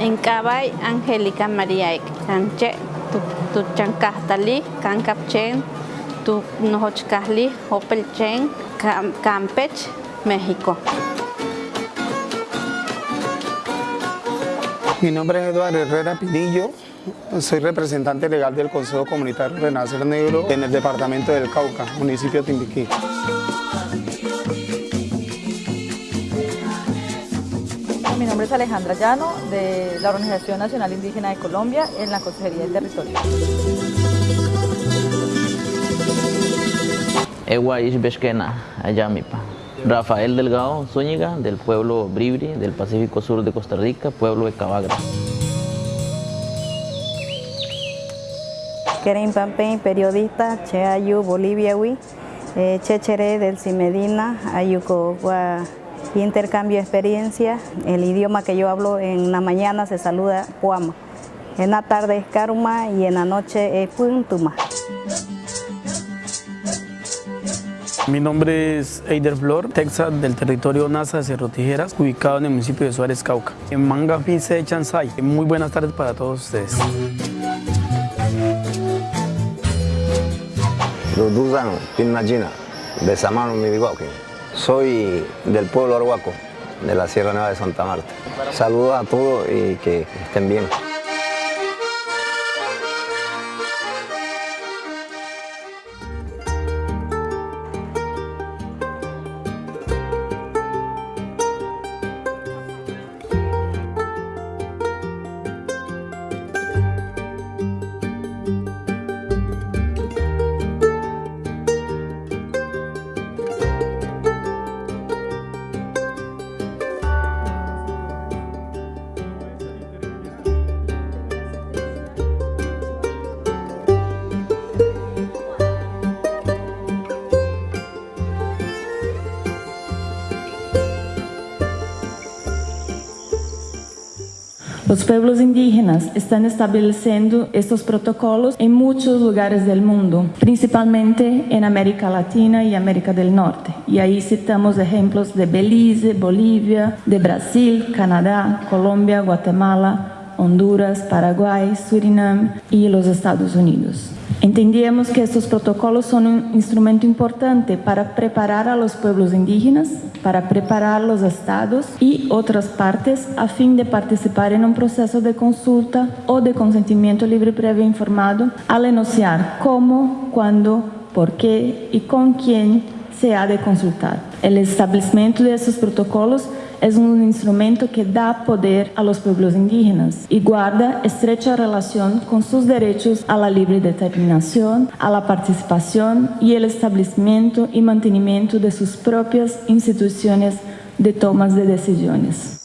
En Cabay, Angélica María Chanche, tu cancapchen, tu nohochcasli, hopelchen, Campech, México. Mi nombre es Eduardo Herrera Pinillo, soy representante legal del Consejo Comunitario Renacer Negro en el departamento del Cauca, municipio de Timbiquí. Es Alejandra Llano, de la Organización Nacional Indígena de Colombia, en la Consejería del Territorio. Eguaish Beshkena, Ayamipa. Rafael Delgado Zúñiga, del pueblo Bribri, del Pacífico Sur de Costa Rica, pueblo de Cabagra. Keren Pampen, periodista, Che Ayu, Boliviawi, eh, Chechere del Cimedina, Ayuco, intercambio de experiencia. El idioma que yo hablo en la mañana se saluda Puama. En la tarde es Karuma y en la noche es Puntuma. Mi nombre es Eider Flor, Texas, del territorio NASA de Cerro Tijeras, ubicado en el municipio de Suárez, Cauca. En Manga Pise Chansay. Muy buenas tardes para todos ustedes. Duduzan Pinmachina, de Samano Midigoque. Soy del pueblo Arhuaco, de la Sierra Nueva de Santa Marta. Saludos a todos y que estén bien. Los pueblos indígenas están estableciendo estos protocolos en muchos lugares del mundo, principalmente en América Latina y América del Norte. Y ahí citamos ejemplos de Belice, Bolivia, de Brasil, Canadá, Colombia, Guatemala, Honduras, Paraguay, Surinam y los Estados Unidos. Entendíamos que estos protocolos son un instrumento importante para preparar a los pueblos indígenas, para preparar los estados y otras partes a fin de participar en un proceso de consulta o de consentimiento libre previo informado al enunciar cómo, cuándo, por qué y con quién se ha de consultar. El establecimiento de estos protocolos es un instrumento que da poder a los pueblos indígenas y guarda estrecha relación con sus derechos a la libre determinación, a la participación y el establecimiento y mantenimiento de sus propias instituciones de tomas de decisiones.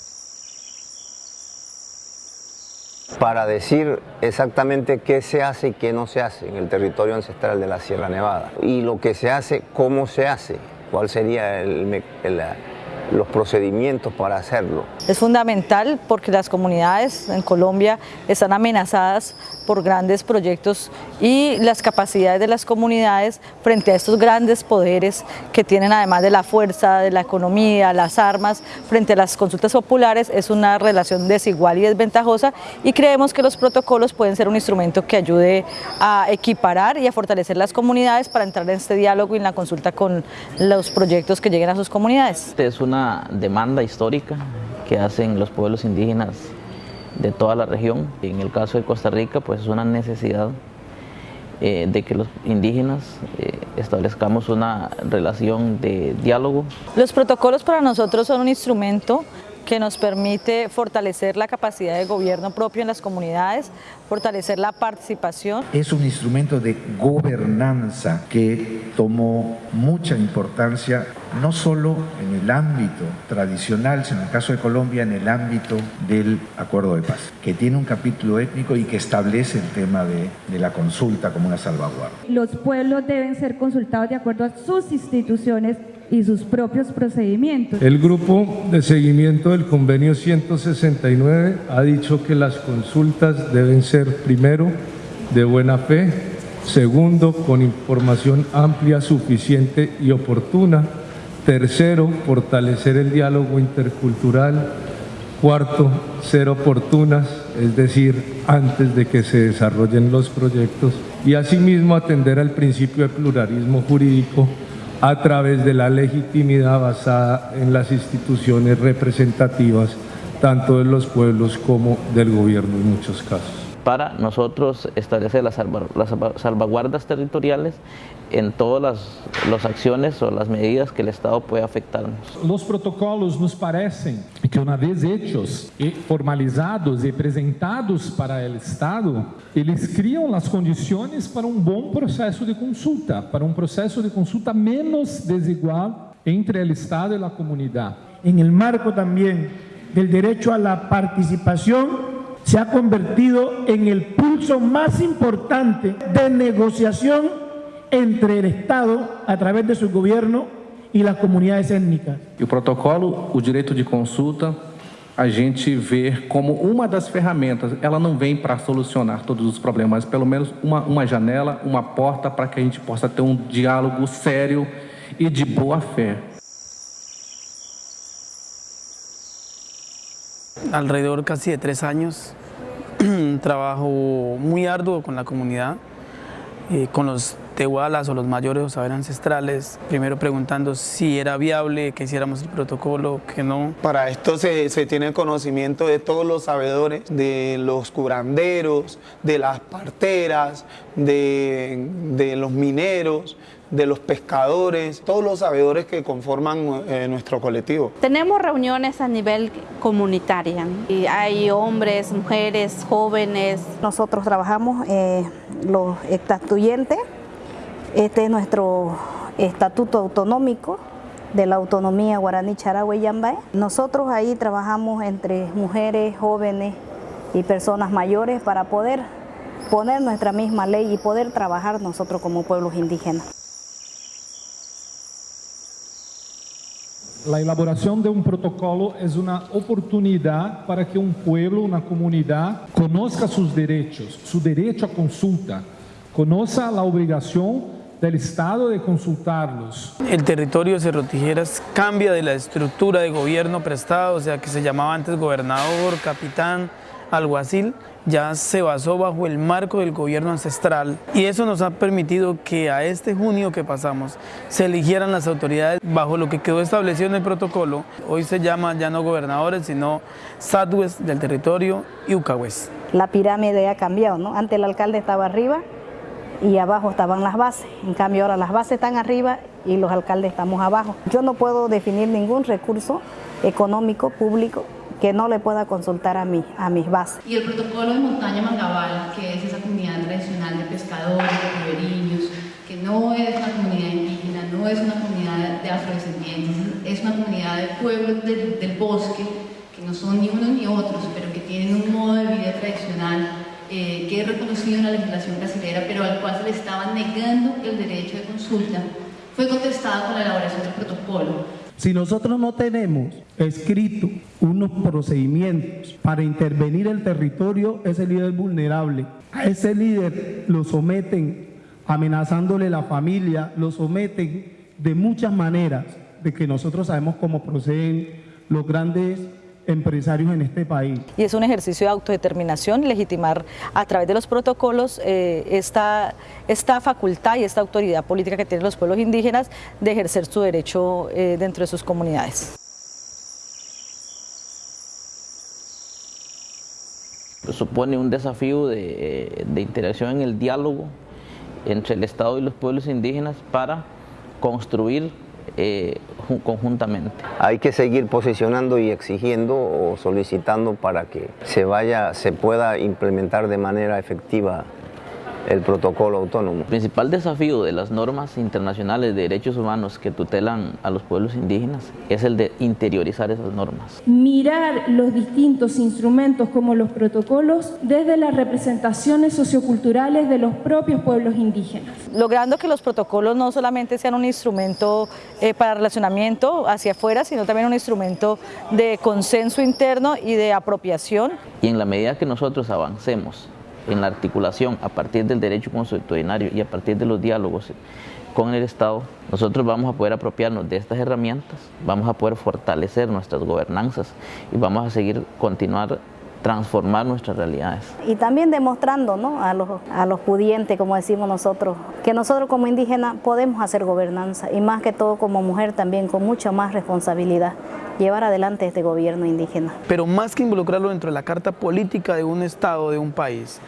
Para decir exactamente qué se hace y qué no se hace en el territorio ancestral de la Sierra Nevada y lo que se hace, cómo se hace, cuál sería el, el los procedimientos para hacerlo. Es fundamental porque las comunidades en Colombia están amenazadas por grandes proyectos y las capacidades de las comunidades frente a estos grandes poderes que tienen además de la fuerza, de la economía, las armas, frente a las consultas populares es una relación desigual y desventajosa y creemos que los protocolos pueden ser un instrumento que ayude a equiparar y a fortalecer las comunidades para entrar en este diálogo y en la consulta con los proyectos que lleguen a sus comunidades. Es una demanda histórica que hacen los pueblos indígenas de toda la región. En el caso de Costa Rica, pues es una necesidad eh, de que los indígenas eh, establezcamos una relación de diálogo. Los protocolos para nosotros son un instrumento que nos permite fortalecer la capacidad de gobierno propio en las comunidades, fortalecer la participación. Es un instrumento de gobernanza que tomó mucha importancia no solo en el ámbito tradicional, sino en el caso de Colombia en el ámbito del acuerdo de paz, que tiene un capítulo étnico y que establece el tema de, de la consulta como una salvaguardia. Los pueblos deben ser consultados de acuerdo a sus instituciones y sus propios procedimientos. El grupo de seguimiento del convenio 169 ha dicho que las consultas deben ser primero de buena fe, segundo con información amplia, suficiente y oportuna, tercero fortalecer el diálogo intercultural, Cuarto, ser oportunas, es decir, antes de que se desarrollen los proyectos. Y asimismo atender al principio de pluralismo jurídico a través de la legitimidad basada en las instituciones representativas tanto de los pueblos como del gobierno en muchos casos para nosotros establecer las, salvaguardas territoriales en todas las, acciones o las medidas que el Estado puede afectarnos. Los protocolos nos parecen que una vez hechos, y formalizados y presentados para el Estado, eles criam las condiciones para un buen proceso de consulta, para un proceso de consulta menos desigual entre el Estado y la comunidad. En el marco también del derecho a la participación se ha convertido en el pulso más importante de negociación entre el Estado a través de su gobierno e as comunidades étnicas. E o protocolo, o direito de consulta, a gente vê como uma das ferramentas, ela não vem para solucionar todos os problemas, mas pelo menos uma, janela, uma porta para que a gente possa ter um diálogo sério e de boa fé. Alrededor casi de tres años, trabajo muy arduo con la comunidad, eh, con los tehualas o los mayores o saberes ancestrales, primero preguntando si era viable que hiciéramos el protocolo, que no. Para esto se, se tiene conocimiento de todos los sabedores, de los curanderos, de las parteras, de, de los mineros, de los pescadores, todos los sabedores que conforman eh, nuestro colectivo. Tenemos reuniones a nivel comunitario y hay hombres, mujeres, jóvenes. Nosotros trabajamos eh, los estatuyentes, este es nuestro estatuto autonómico de la autonomía guaraní charagüe y yambae. Nosotros ahí trabajamos entre mujeres, jóvenes y personas mayores para poder poner nuestra misma ley y poder trabajar nosotros como pueblos indígenas. La elaboración de un protocolo es una oportunidad para que un pueblo, una comunidad, conozca sus derechos, su derecho a consulta, conozca la obligación del Estado de consultarlos. El territorio de Cerro Tijeras cambia de la estructura de gobierno prestado, o sea que se llamaba antes gobernador, capitán, alguacil, ya se basó bajo el marco del gobierno ancestral y eso nos ha permitido que a este junio que pasamos se eligieran las autoridades bajo lo que quedó establecido en el protocolo. Hoy se llama ya no gobernadores, sino sadwes del territorio y ucahues. La pirámide ha cambiado, ¿no? Antes el alcalde estaba arriba y abajo estaban las bases. En cambio ahora las bases están arriba y los alcaldes estamos abajo. Yo no puedo definir ningún recurso económico público que no le pueda consultar a, mí, a mis bases. Y el protocolo de Montaña Mangabal, que es esa comunidad tradicional de pescadores, de ribereños, que no es una comunidad indígena, no es una comunidad de afrodescendientes, es una comunidad de pueblos del, bosque, que no son ni unos ni otros, pero que tienen un modo de vida tradicional eh, que es reconocido en la legislación brasileña, pero al cual se le estaba negando el derecho de consulta, fue contestado con la elaboración del protocolo. Si nosotros no tenemos escrito unos procedimientos para intervenir el territorio, ese líder vulnerable, a ese líder lo someten amenazándole la familia, lo someten de muchas maneras, de que nosotros sabemos cómo proceden los grandes empresarios en este país. Y es un ejercicio de autodeterminación, legitimar a través de los protocolos eh, esta, esta facultad y esta autoridad política que tienen los pueblos indígenas de ejercer su derecho eh, dentro de sus comunidades. Supone un desafío de, de interacción en el diálogo entre el Estado y los pueblos indígenas para construir eh, conjuntamente. Hay que seguir posicionando y exigiendo o solicitando para que se vaya, se pueda implementar de manera efectiva el protocolo autónomo. El principal desafío de las normas internacionales de derechos humanos que tutelan a los pueblos indígenas es el de interiorizar esas normas. Mirar los distintos instrumentos como los protocolos desde las representaciones socioculturales de los propios pueblos indígenas. Logrando que los protocolos no solamente sean un instrumento eh, para relacionamiento hacia afuera, sino también un instrumento de consenso interno y de apropiación. Y en la medida que nosotros avancemos en la articulación a partir del derecho consuetudinario y a partir de los diálogos con el Estado, nosotros vamos a poder apropiarnos de estas herramientas, vamos a poder fortalecer nuestras gobernanzas y vamos a seguir continuar transformar nuestras realidades. Y también demostrando ¿no? a, los, a los pudientes, como decimos nosotros, que nosotros como indígenas podemos hacer gobernanza y más que todo como mujer también con mucha más responsabilidad llevar adelante este gobierno indígena. Pero más que involucrarlo dentro de la carta política de un estado, de un país,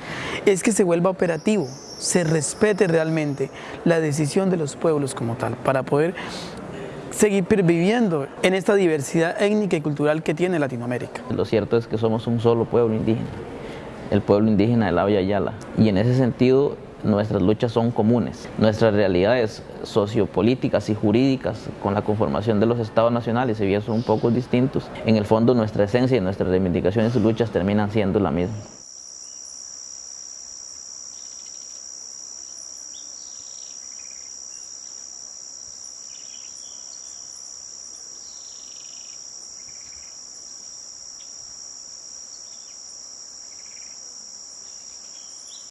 es que se vuelva operativo, se respete realmente la decisión de los pueblos como tal, para poder seguir perviviendo en esta diversidad étnica y cultural que tiene Latinoamérica. Lo cierto es que somos un solo pueblo indígena, el pueblo indígena de la Yala, y en ese sentido nuestras luchas son comunes. Nuestras realidades sociopolíticas y jurídicas con la conformación de los estados nacionales, si bien son un poco distintos, en el fondo nuestra esencia y nuestras reivindicaciones y luchas terminan siendo la misma.